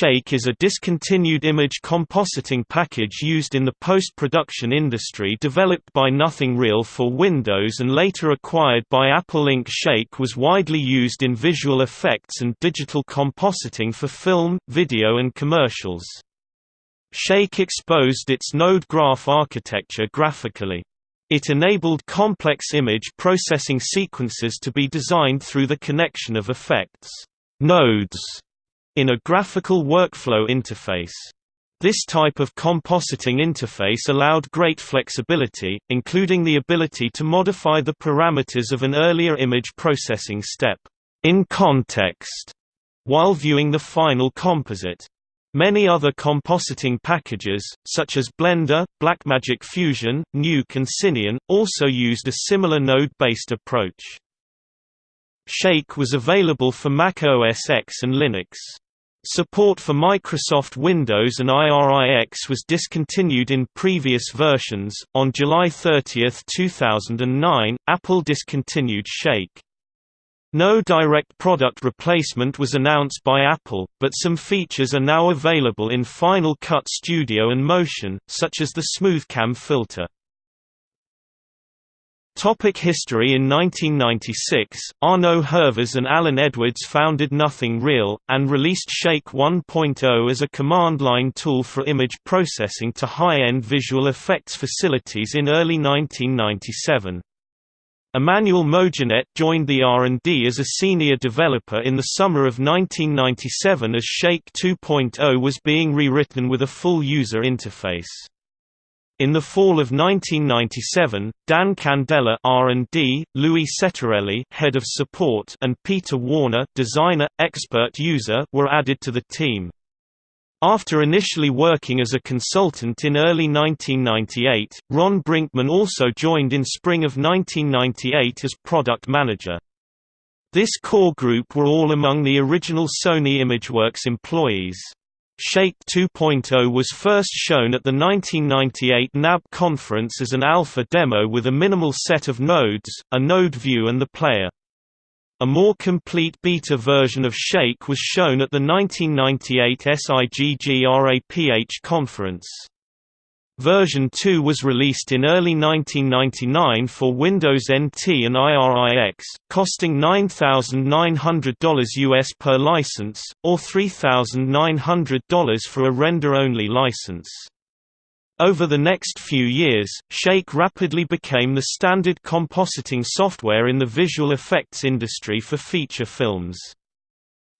Shake is a discontinued image compositing package used in the post-production industry developed by Nothing Real for Windows and later acquired by Apple Inc. Shake was widely used in visual effects and digital compositing for film, video and commercials. Shake exposed its node graph architecture graphically. It enabled complex image processing sequences to be designed through the connection of effects nodes in a graphical workflow interface. This type of compositing interface allowed great flexibility, including the ability to modify the parameters of an earlier image processing step in context while viewing the final composite. Many other compositing packages, such as Blender, Blackmagic Fusion, Nuke and Cineon, also used a similar node-based approach. Shake was available for Mac OS X and Linux. Support for Microsoft Windows and IRIX was discontinued in previous versions. On July 30, 2009, Apple discontinued Shake. No direct product replacement was announced by Apple, but some features are now available in Final Cut Studio and Motion, such as the SmoothCam filter. Topic history In 1996, Arnaud Hervas and Allen Edwards founded Nothing Real, and released Shake 1.0 as a command-line tool for image processing to high-end visual effects facilities in early 1997. Emmanuel Mogenet joined the R&D as a senior developer in the summer of 1997 as Shake 2.0 was being rewritten with a full user interface. In the fall of 1997, Dan Candela R&D, Louis Settorelli head of support and Peter Warner designer, expert user were added to the team. After initially working as a consultant in early 1998, Ron Brinkman also joined in spring of 1998 as product manager. This core group were all among the original Sony ImageWorks employees. Shake 2.0 was first shown at the 1998 NAB conference as an alpha demo with a minimal set of nodes, a node view and the player. A more complete beta version of Shake was shown at the 1998 SIGGRAPH conference. Version 2 was released in early 1999 for Windows NT and IRIX, costing $9,900 US per license, or $3,900 for a render-only license. Over the next few years, Shake rapidly became the standard compositing software in the visual effects industry for feature films.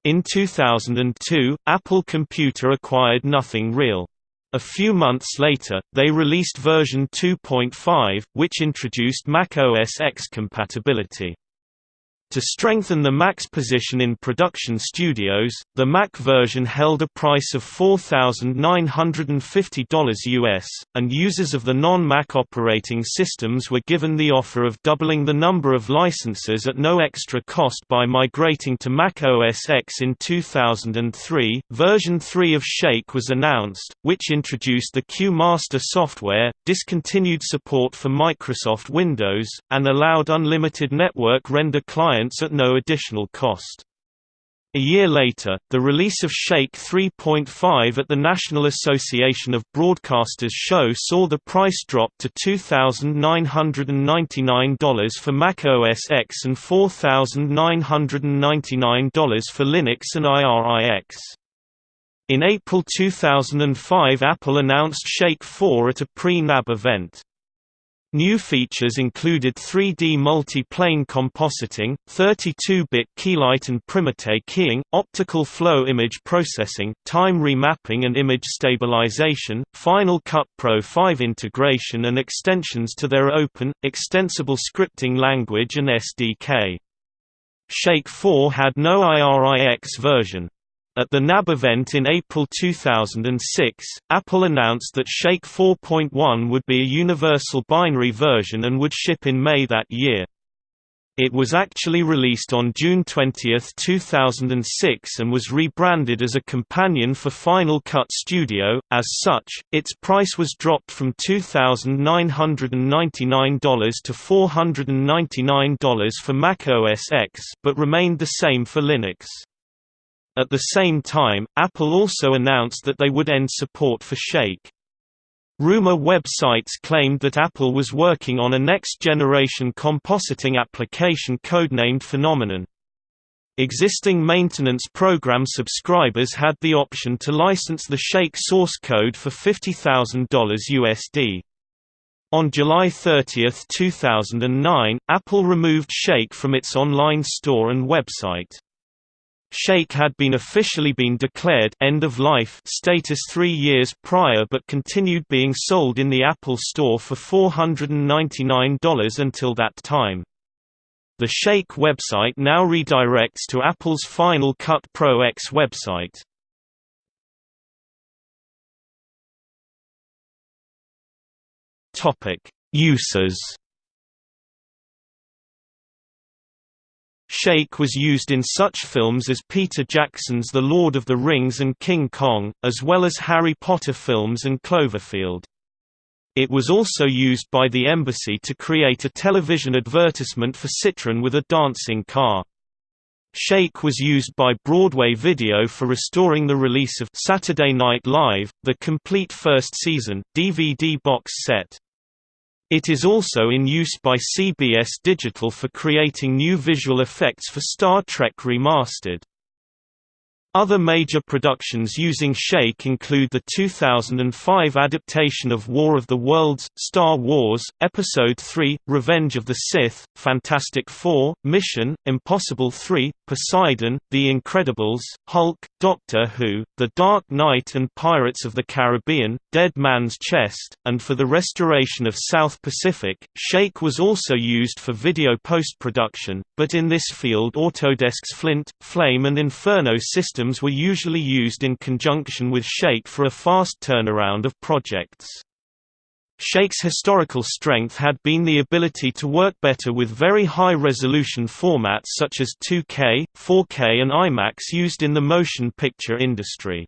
In 2002, Apple Computer acquired Nothing Real. A few months later, they released version 2.5, which introduced Mac OS X compatibility. To strengthen the Mac's position in production studios, the Mac version held a price of $4,950 US, and users of the non-Mac operating systems were given the offer of doubling the number of licenses at no extra cost by migrating to Mac OS X in 2003. Version 3 of Shake was announced, which introduced the QMaster software, discontinued support for Microsoft Windows, and allowed unlimited network render clients clients at no additional cost. A year later, the release of Shake 3.5 at the National Association of Broadcasters show saw the price drop to $2,999 for Mac OS X and $4,999 for Linux and IRIX. In April 2005 Apple announced Shake 4 at a pre-NAB event. New features included 3D multi-plane compositing, 32-bit keylight and Primatte keying, optical flow image processing, time remapping and image stabilization, Final Cut Pro 5 integration and extensions to their open, extensible scripting language and SDK. Shake 4 had no IRIX version. At the NAB event in April 2006, Apple announced that Shake 4.1 would be a universal binary version and would ship in May that year. It was actually released on June 20, 2006 and was rebranded as a companion for Final Cut Studio. As such, its price was dropped from $2,999 to $499 for Mac OS X, but remained the same for Linux. At the same time, Apple also announced that they would end support for Shake. Rumor websites claimed that Apple was working on a next-generation compositing application codenamed Phenomenon. Existing maintenance program subscribers had the option to license the Shake source code for $50,000 USD. On July 30, 2009, Apple removed Shake from its online store and website. Shake had been officially been declared end of life status 3 years prior but continued being sold in the Apple Store for $499 until that time. The Shake website now redirects to Apple's Final Cut Pro X website. Topic: Shake was used in such films as Peter Jackson's The Lord of the Rings and King Kong, as well as Harry Potter films and Cloverfield. It was also used by the embassy to create a television advertisement for Citroën with a dancing car. Shake was used by Broadway Video for restoring the release of Saturday Night Live, the complete first season, DVD box set. It is also in use by CBS Digital for creating new visual effects for Star Trek Remastered. Other major productions using Shake include the 2005 adaptation of War of the Worlds, Star Wars, Episode III, Revenge of the Sith, Fantastic Four, Mission, Impossible 3, Poseidon, The Incredibles, Hulk, Doctor Who, The Dark Knight and Pirates of the Caribbean, Dead Man's Chest, and for the restoration of South Pacific. Shake was also used for video post-production, but in this field Autodesk's Flint, Flame and Inferno systems systems were usually used in conjunction with Shake for a fast turnaround of projects. Shake's historical strength had been the ability to work better with very high-resolution formats such as 2K, 4K and IMAX used in the motion picture industry.